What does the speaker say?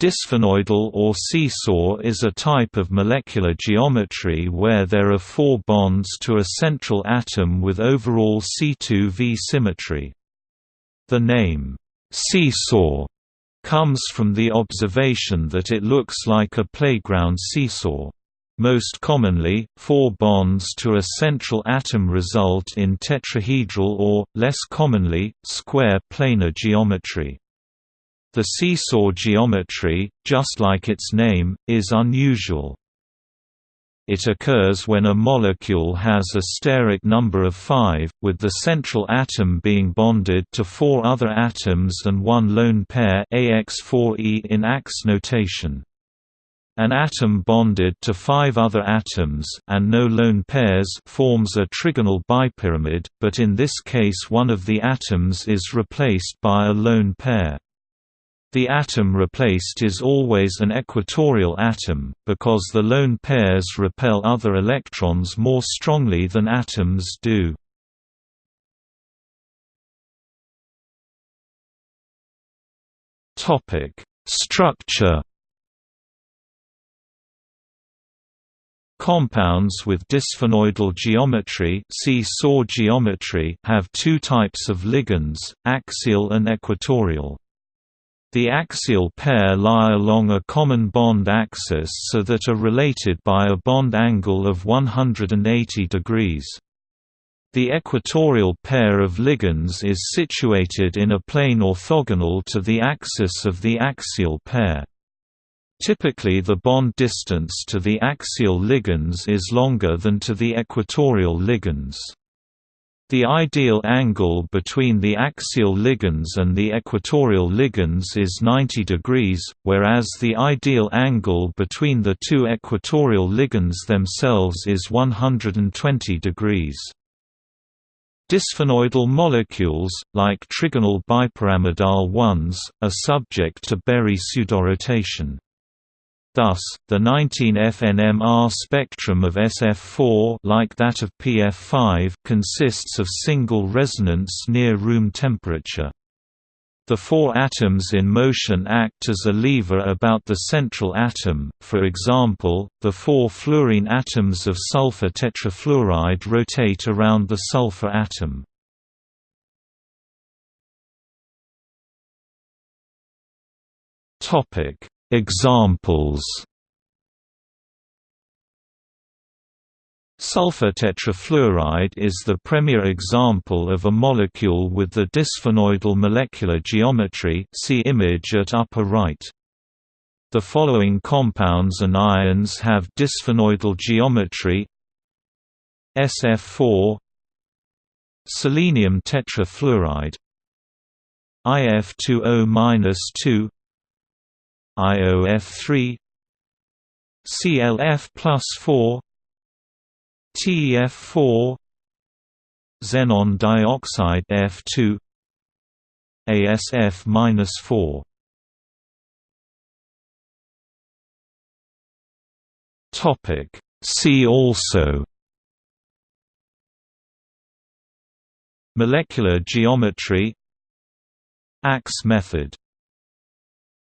Disphenoidal or seesaw is a type of molecular geometry where there are four bonds to a central atom with overall C2V symmetry. The name, seesaw, comes from the observation that it looks like a playground seesaw. Most commonly, four bonds to a central atom result in tetrahedral or, less commonly, square planar geometry. The seesaw geometry, just like its name, is unusual. It occurs when a molecule has a steric number of 5, with the central atom being bonded to four other atoms and one lone pair AX4E in AX notation. An atom bonded to five other atoms and no lone pairs forms a trigonal bipyramid, but in this case one of the atoms is replaced by a lone pair. The atom replaced is always an equatorial atom, because the lone pairs repel other electrons more strongly than atoms do. Structure Compounds with disphenoidal geometry, seesaw geometry have two types of ligands, axial and equatorial. The axial pair lie along a common bond axis so that are related by a bond angle of 180 degrees. The equatorial pair of ligands is situated in a plane orthogonal to the axis of the axial pair. Typically the bond distance to the axial ligands is longer than to the equatorial ligands. The ideal angle between the axial ligands and the equatorial ligands is 90 degrees, whereas the ideal angle between the two equatorial ligands themselves is 120 degrees. Disphenoidal molecules, like trigonal bipyramidal ones, are subject to Berry pseudorotation. Thus, the 19F-NMR spectrum of SF4 like that of PF5 consists of single resonance near room temperature. The four atoms in motion act as a lever about the central atom, for example, the four fluorine atoms of sulfur tetrafluoride rotate around the sulfur atom. Examples. Sulfur tetrafluoride is the premier example of a molecule with the disphenoidal molecular geometry see image at upper right. The following compounds and ions have dysphenoidal geometry. SF4 Selenium tetrafluoride. IF20-2 IOF3 CLF plus 4 TEF4 Xenon dioxide F2 ASF minus 4 Topic. See also. Molecular geometry. Axe method